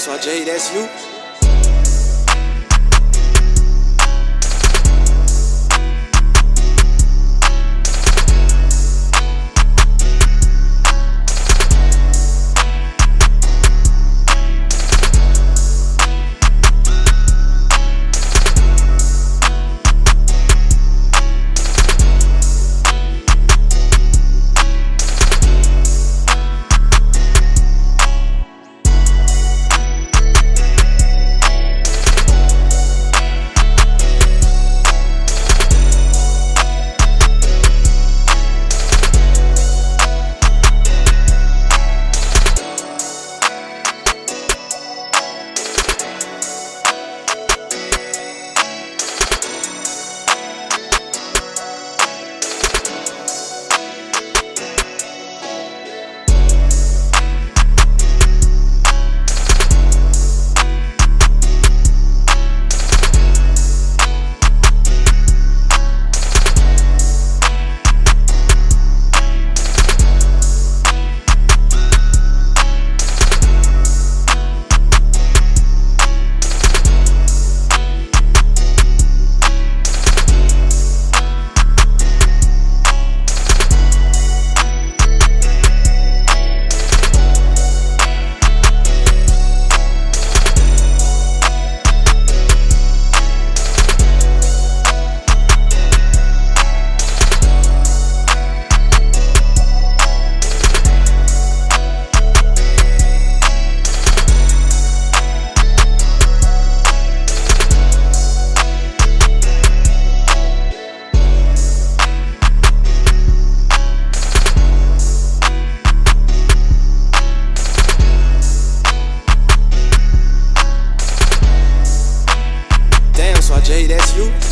so Jay, that's you. Jay, that's you?